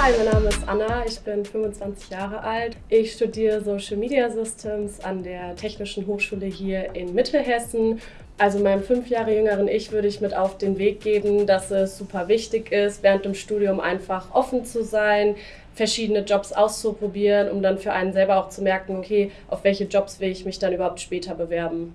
Hi, mein Name ist Anna, ich bin 25 Jahre alt. Ich studiere Social Media Systems an der Technischen Hochschule hier in Mittelhessen. Also meinem fünf Jahre jüngeren Ich würde ich mit auf den Weg geben, dass es super wichtig ist, während dem Studium einfach offen zu sein, verschiedene Jobs auszuprobieren, um dann für einen selber auch zu merken, okay, auf welche Jobs will ich mich dann überhaupt später bewerben.